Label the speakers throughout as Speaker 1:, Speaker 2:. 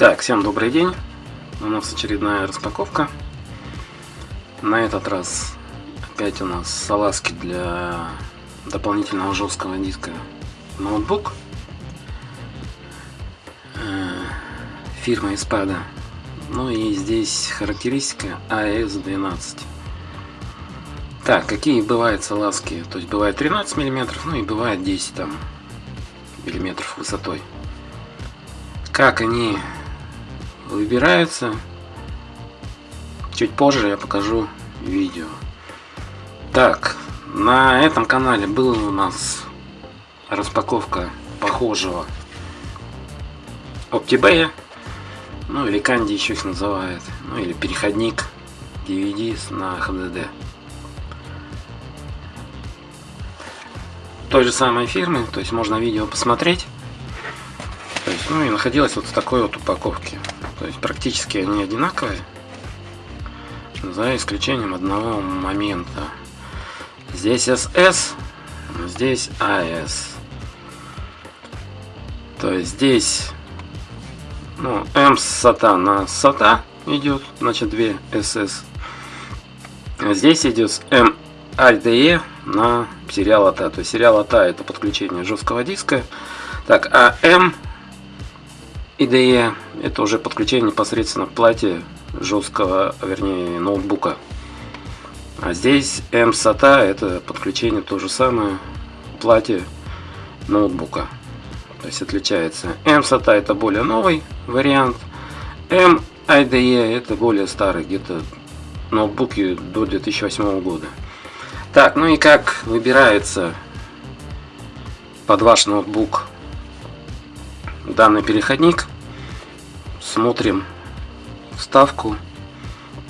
Speaker 1: Так, всем добрый день. У нас очередная распаковка. На этот раз опять у нас салазки для дополнительного жесткого диска ноутбук э, фирмы Espada. Ну и здесь характеристика AS12. Так, какие бывают салазки? То есть бывает 13 мм, ну и бывает 10 там миллиметров высотой. Как они выбираются. Чуть позже я покажу видео. Так, на этом канале была у нас распаковка похожего OptiBay, ну или Канди еще их называют, ну или переходник DVD на HDD. Той же самой фирмы, то есть можно видео посмотреть. Есть, ну и находилась вот в такой вот упаковке. То есть практически они одинаковые, за исключением одного момента. Здесь SS, здесь AS. То есть здесь ну, M SATA на SATA идет, значит 2 SS. А здесь идет M IDE на сериал ATA. То есть сериал ATA это подключение жесткого диска. Так, а M IDE это уже подключение непосредственно к плате жесткого, вернее, ноутбука. А здесь M-SATA это подключение то же самое к плате ноутбука. То есть отличается. M-SATA это более новый вариант. M-IDE это более старый, где-то ноутбуки до 2008 года. Так, ну и как выбирается под ваш ноутбук данный переходник? Смотрим вставку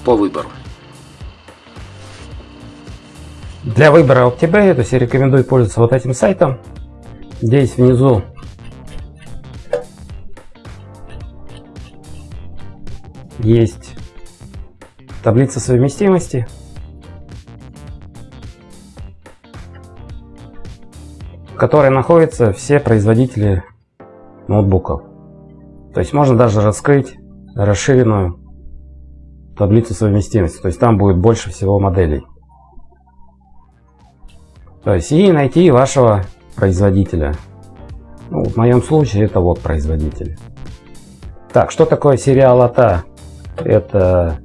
Speaker 1: по выбору.
Speaker 2: Для выбора OptiBay, то есть я рекомендую пользоваться вот этим сайтом. Здесь внизу есть таблица совместимости. в которой находятся все производители ноутбуков. То есть можно даже раскрыть расширенную таблицу совместимости. То есть там будет больше всего моделей. То есть и найти вашего производителя. Ну, в моем случае это вот производитель. Так, что такое сериал АТА? Это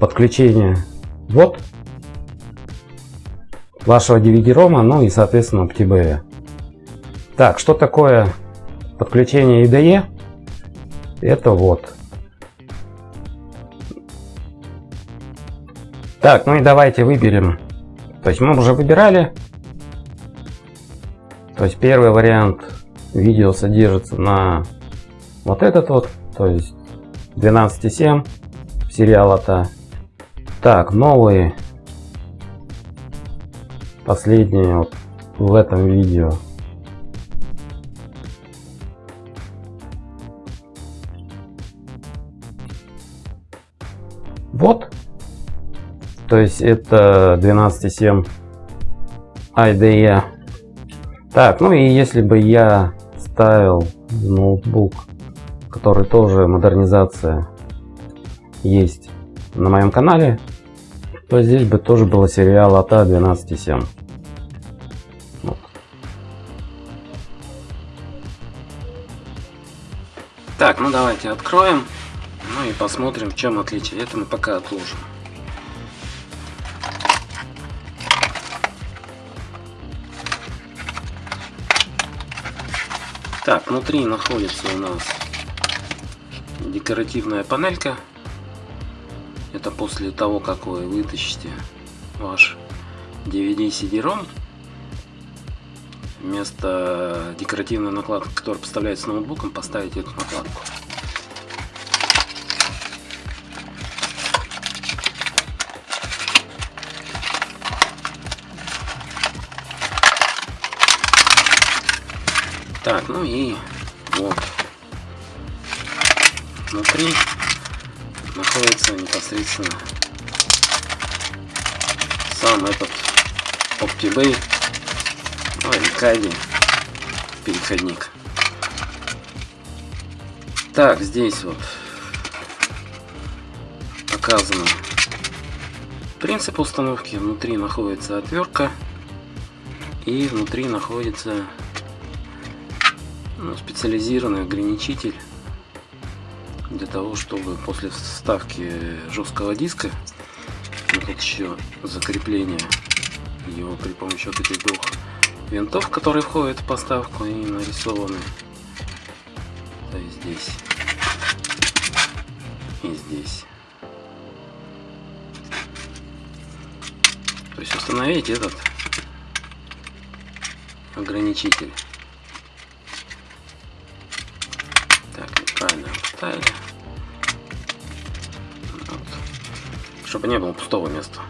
Speaker 2: подключение вот вашего DVD-рома, ну и соответственно OptiBay. Так, что такое подключение IDE это вот. Так, ну и давайте выберем. То есть мы уже выбирали. То есть первый вариант видео содержится на вот этот вот, то есть 12.7 сериала-то. Так, новые, последние вот в этом видео Вот. То есть это 12.7 IDE. Так, ну и если бы я ставил ноутбук, который тоже модернизация есть на моем канале, то здесь бы тоже было сериал АТА 12.7. Вот.
Speaker 1: Так, ну давайте откроем. Ну и посмотрим, в чем отличие. Это мы пока отложим. Так, внутри находится у нас декоративная панелька. Это после того, как вы вытащите ваш DVD CD-ROM. Вместо декоративной накладки, которая поставляется ноутбуком, поставить эту накладку. Так, ну и вот. Внутри находится непосредственно сам этот OptiBay, ну Кайди переходник. Так, здесь вот показано принцип установки. Внутри находится отвертка и внутри находится специализированный ограничитель для того, чтобы после вставки жесткого диска ну, тут еще закрепление его при помощи вот этих двух винтов, которые входят в поставку и нарисованы то есть здесь и здесь. То есть установить этот ограничитель. Поставили. Вот. Чтобы не было пустого места.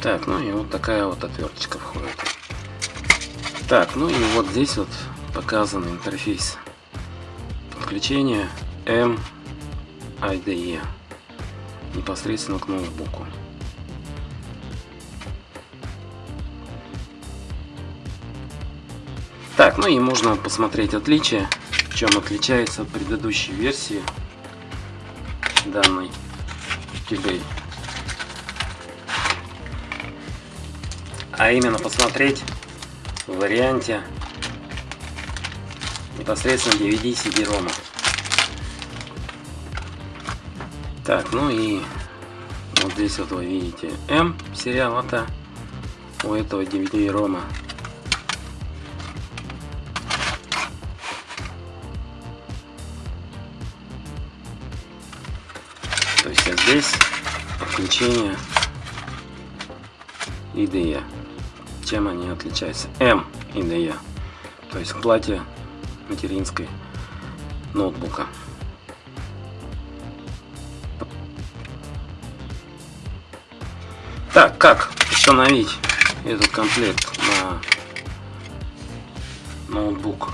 Speaker 1: Так, ну и вот такая вот отверточка входит. Так, ну и вот здесь вот показан интерфейс подключения MIDE непосредственно к ноутбуку. Так, ну и можно посмотреть отличия, чем отличается от предыдущей версии данной eBay. А именно посмотреть в варианте непосредственно DVD CD-ROM. Так, ну и вот здесь вот вы видите M сериал это у этого DVD-ROM. То есть а здесь подключение IDE. Чем они отличаются? M IDE. То есть к плате материнской ноутбука. Так, как установить этот комплект на ноутбук?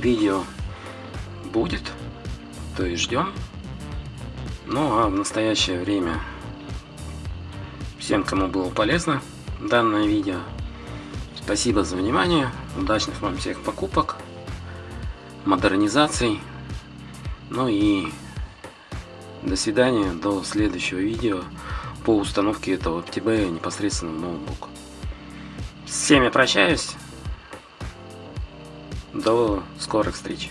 Speaker 1: Видео будет, то есть ждем. Ну а в настоящее время всем, кому было полезно данное видео, спасибо за внимание, удачных вам всех покупок модернизаций. Ну и до свидания, до следующего видео по установке этого ТБ непосредственно в ноутбук. С всеми прощаюсь. До скорых встреч.